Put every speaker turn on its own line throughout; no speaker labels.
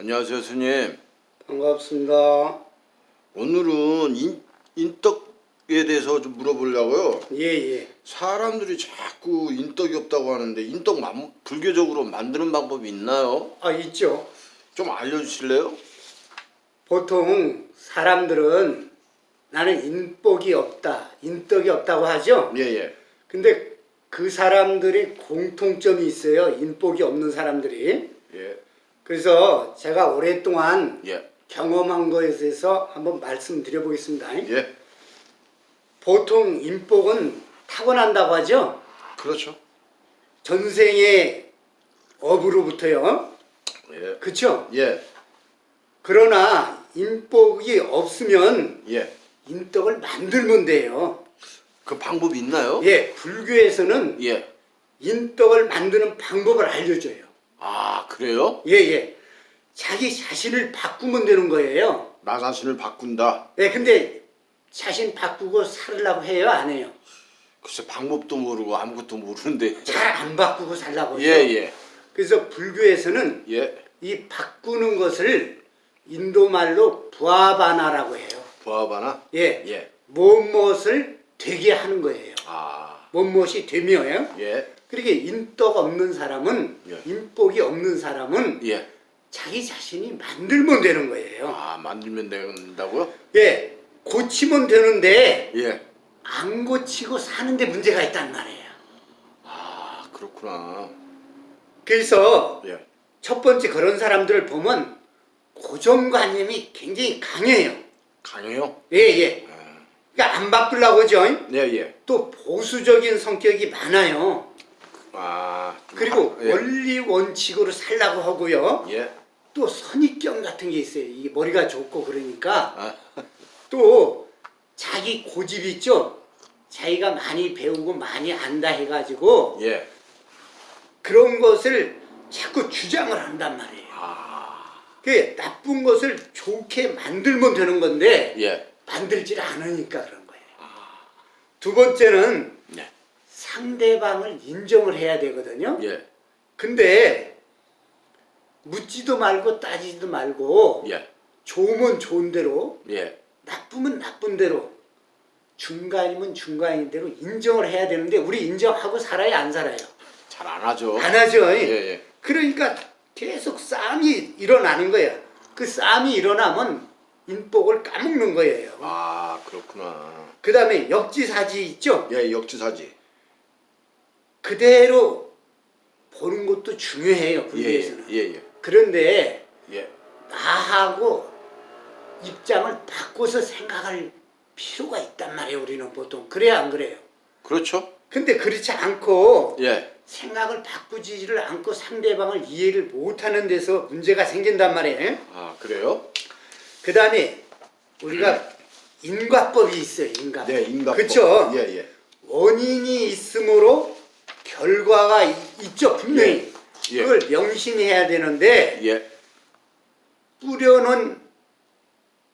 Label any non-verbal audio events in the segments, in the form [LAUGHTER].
안녕하세요, 스님.
반갑습니다.
오늘은 인, 인덕에 대해서 좀 물어보려고요.
예, 예.
사람들이 자꾸 인덕이 없다고 하는데 인덕 만, 불교적으로 만드는 방법이 있나요?
아, 있죠.
좀 알려주실래요?
보통 사람들은 나는 인복이 없다, 인덕이 없다고 하죠.
예, 예.
근데 그 사람들이 공통점이 있어요. 인복이 없는 사람들이.
예,
그래서 제가 오랫동안
예,
경험한 것에 대해서 한번 말씀드려 보겠습니다.
예.
보통 인복은 타고난다고 하죠.
그렇죠.
전생의 업으로부터요.
예,
그렇죠?
예,
그러나 인복이 없으면
예.
인덕을 만들면 돼요.
그 방법이 있나요?
예, 불교에서는
예.
인덕을 만드는 방법을 알려줘요.
아, 그래요?
예, 예. 자기 자신을 바꾸면 되는 거예요.
나 자신을 바꾼다.
예, 근데 자신 바꾸고 살려고 해요, 안 해요?
글쎄 방법도 모르고 아무것도 모르는데.
잘 안 바꾸고 살라고 하죠.
예, 예,
그래서 불교에서는
예.
이 바꾸는 것을 인도말로 부아바나라고 해요.
보아바나?
예,
예.
무엇을 되게 하는 거예요.
아,
무엇이 되며요.
예,
그렇게 인덕 없는 사람은
예.
인복이 없는 사람은
예.
자기 자신이 만들면 되는 거예요.
아, 만들면 된다고요?
예, 고치면 되는데
예.
안 고치고 사는데 문제가 있단 말이에요.
아, 그렇구나.
그래서
예.
첫 번째 그런 사람들을 보면 고정관념이 굉장히 강해요.
강해요?
예, 예. 그러니까 안 바꾸려고 하죠.
예, 예.
또 보수적인 성격이 많아요.
아, 좀
그리고
하- 예.
원리 원칙으로 살라고 하고요.
예.
또 선입견 같은 게 있어요. 이게 머리가 좋고 그러니까
아,
또 자기 고집 있죠. 자기가 많이 배우고 많이 안다 해가지고
예.
그런 것을 자꾸 주장을 한단 말이에요.
아,
그 나쁜 것을 좋게 만들면 되는 건데
예.
만들질 않으니까 그런 거예요. 두 번째는
예.
상대방을 인정을 해야 되거든요.
예.
근데 묻지도 말고 따지지도 말고
예.
좋으면 좋은 대로
예.
나쁘면 나쁜 대로 중간이면 중간인 대로 인정을 해야 되는데 우리 인정하고 살아야 안 살아요.
잘 안 하죠.
안 하죠.
예, 예.
그러니까 계속 싸움이 일어나는 거예요. 그 싸움이 일어나면 인복을 까먹는 거예요.
아, 그렇구나.
그 다음에 역지사지 있죠?
예, 역지사지.
그대로 보는 것도 중요해요.
예,
불교에서는.
예, 예.
그런데
예.
나하고 입장을 바꿔서 생각할 필요가 있단 말이에요. 우리는 보통. 그래야 안 그래요?
그렇죠?
근데 그렇지 않고
예.
생각을 바꾸지를 않고 상대방을 이해를 못하는 데서 문제가 생긴단 말이에요.
아, 그래요?
그 다음에 우리가 인과법이 있어요. 인과법.
네, 인간법.
그렇죠.
예, 예.
원인이 있으므로 결과가 이- 있죠. 분명히.
예, 예.
그걸 명심해야 되는데
예.
뿌려놓은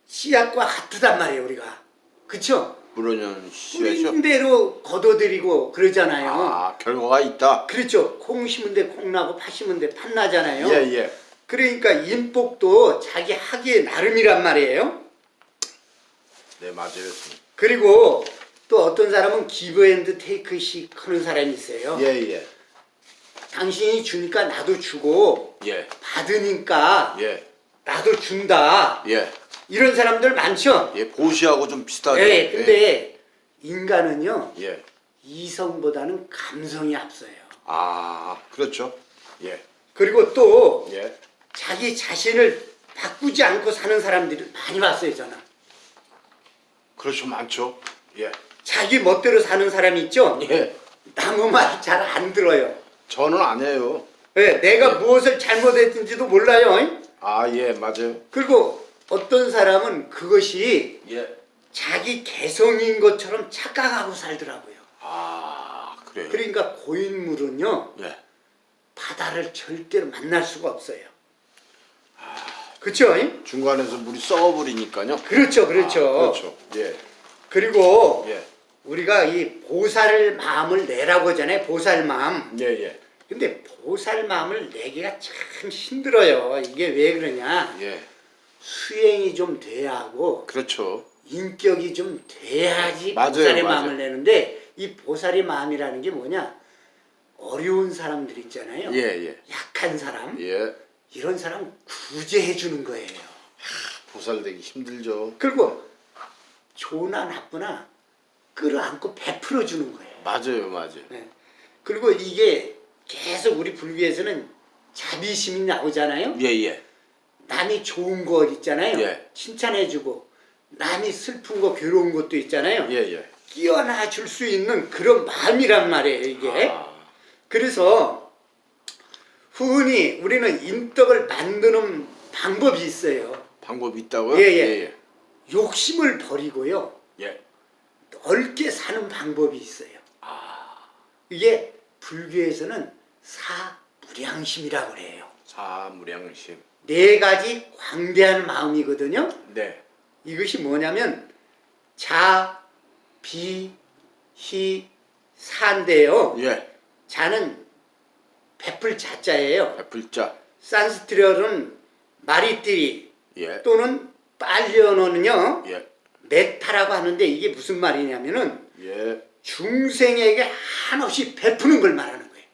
씨앗과 같단 말이에요. 우리가. 그렇죠?
물론 씨앗이요.
뿌린 대로 걷어들이고 그러잖아요.
아, 결과가 있다.
그렇죠. 콩 심은 데 콩 나고 팥 심은 데 팥 나잖아요.
예, 예.
그러니까 인복도 자기 하기에 나름이란 말이에요.
네, 맞아요.
그리고 또 어떤 사람은 기브 앤드 테이크식 하는 사람이 있어요.
예, 예.
당신이 주니까 나도 주고
예.
받으니까
예.
나도 준다.
예.
이런 사람들 많죠.
예, 보시하고 좀 비슷하죠.
네, 근데 인간은요
예.
이성보다는 감성이 앞서요.
아, 그렇죠. 예.
그리고 또
예.
자기 자신을 바꾸지 않고 사는 사람들을 많이 봤어요 저는.
그렇죠. 많죠. 예.
자기 멋대로 사는 사람이 있죠.
예.
남의 말 잘 안 들어요.
저는 안 해요.
네, 내가 무엇을 잘못했는지도 몰라요.
아, 예, 맞아요.
그리고 어떤 사람은 그것이
예.
자기 개성인 것처럼 착각하고 살더라고요.
아, 그래요.
그러니까 고인물은요
예.
바다를 절대로 만날 수가 없어요. 그렇죠?
중간에서 물이 썩어버리니까요.
그렇죠, 그렇죠.
아, 그렇죠. 예.
그리고
예.
우리가 이 보살 마음을 내라고 하잖아요. 보살 마음.
예, 예.
근데 보살 마음을 내기가 참 힘들어요. 이게 왜 그러냐?
예.
수행이 좀 돼야 하고
그렇죠.
인격이 좀 돼야지
맞아요,
보살의
맞아요.
마음을 내는데 이 보살의 마음이라는 게 뭐냐? 어려운 사람들 있잖아요.
예, 예.
약한 사람
예.
이런 사람 구제해 주는 거예요.
보살되기 힘들죠.
그리고 좋으나 나쁘나 끌어안고 베풀어 주는 거예요.
맞아요, 맞아요.
네. 그리고 이게 계속 우리 불교에서는 자비심이 나오잖아요.
예, 예.
남이 좋은 거 있잖아요.
예.
칭찬해주고 남이 슬픈 거 괴로운 것도 있잖아요.
예, 예.
끼어나 줄 수 있는 그런 마음이란 말이에요. 이게.
아,
그래서 흔히 우리는 인덕을 만드는 방법이 있어요.
방법이 있다고요?
예, 예.
예.
욕심을 버리고요.
예.
넓게 사는 방법이 있어요.
아,
이게 불교에서는 사무량심이라고 그래요.
사무량심.
네 가지 광대한 마음이거든요.
네.
이것이 뭐냐면 자, 비, 희, 사인데요.
예.
자는 베풀 자자예요.
베풀자.
산스트리어는 마리띠리
예.
또는 빨리어노는요
예.
메타라고 하는데 이게 무슨 말이냐면은
예.
중생에게 한없이 베푸는 걸 말하는 거예요.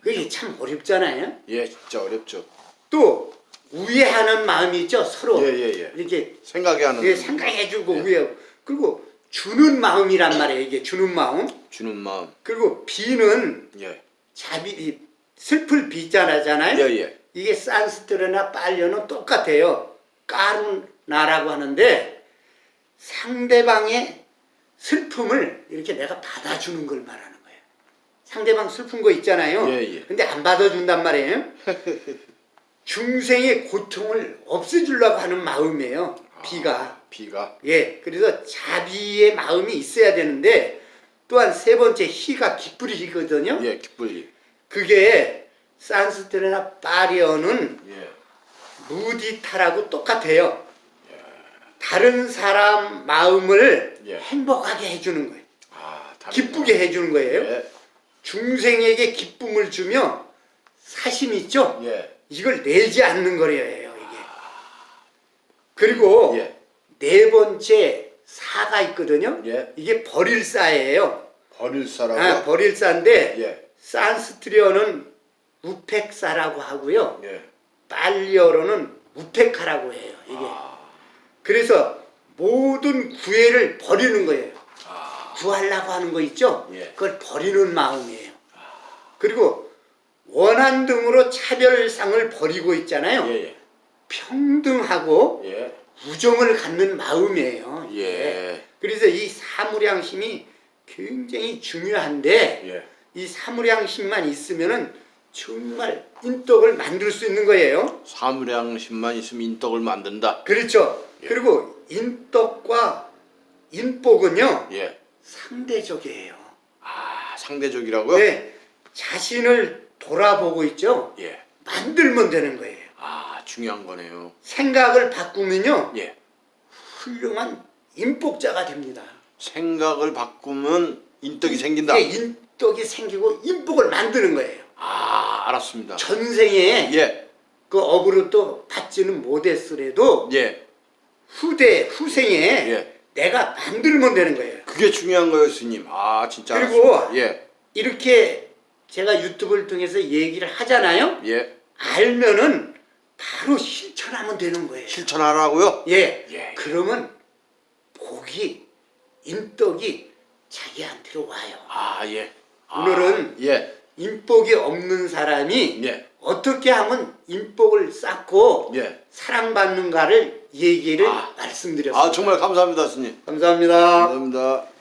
그게 참 어렵잖아요.
예, 진짜 어렵죠.
또 우애하는 마음이 있죠 서로
예, 예, 예.
이렇게
생각이 하는
예, 생각해주고
예.
우애 그리고 주는 마음이란 말이에요. 이게 주는 마음.
주는 마음.
그리고 비는
예.
자비 이 슬플 비자잖아요.
예, 예.
이게 산스트르나 빨려는 똑같아요. 까르나라고 하는데 상대방의 슬픔을 이렇게 내가 받아주는 걸 말하는 거예요. 상대방 슬픈 거 있잖아요.
예, 예.
근데 안 받아준단 말이에요. [LAUGHS] 중생의 고통을 없애주려고 하는 마음이에요. 비가.
아, 비가.
예, 그래서 자비의 마음이 있어야 되는데 또한 세 번째 희가 기쁘리거든요.
예, 기쁘리.
그게 산스트레나 파리어는
예.
무디타라고 똑같아요. 다른 사람 마음을
예.
행복하게 해주는 거예요.
아,
기쁘게 해주는 거예요.
예.
중생에게 기쁨을 주며 사심 있죠?
예.
이걸 내지 않는 거예요, 이게. 그리고
예.
네 번째 사가 있거든요.
예.
이게 버릴 사예요.
버릴 사라고.
아, 버릴 사인데
예.
산스트리어는 우펙사라고 하고요.
예.
빨리어로는 우펙하라고 해요. 이게.
아.
그래서 모든 구애를 버리는 거예요.
아.
구하려고 하는 거 있죠?
예.
그걸 버리는 마음이에요. 그리고 원한 등으로 차별상을 버리고 있잖아요.
예, 예.
평등하고
예.
우정을 갖는 마음이에요. 이게.
예.
그래서 이 사무량심이 굉장히 중요한데
예.
이 사무량심만 있으면은 정말 인덕을 만들 수 있는 거예요.
사무량심만 있으면 인덕을 만든다.
그렇죠.
예.
그리고 인덕과 인복은요
예.
상대적이에요.
아, 상대적이라고요?
왜 자신을 돌아보고 있죠.
예.
만들면 되는 거예요.
아, 중요한 거네요.
생각을 바꾸면요
예.
훌륭한 인복자가 됩니다.
생각을 바꾸면 인덕이 생긴다.
이게 인덕이 생기고 인복을 만드는 거예요.
아, 알았습니다.
전생에
예.
그 업으로 또 받지는 못했으래도
예.
후대 후생에
예.
내가 만들면 되는 거예요.
그게 중요한 거예요, 스님. 아, 진짜
그리고.
예.
이렇게 제가 유튜브를 통해서 얘기를 하잖아요.
예.
알면은 바로 실천하면 되는 거예요.
실천하라고요?
예.
예.
그러면 복이 인덕이 자기한테로 와요.
아, 예. 아,
오늘은
예.
인복이 없는 사람이
예.
어떻게 하면 인복을 쌓고
예.
사랑받는가를 얘기를
아.
말씀드렸습니다.
아, 정말 감사합니다, 스님.
감사합니다.
감사합니다.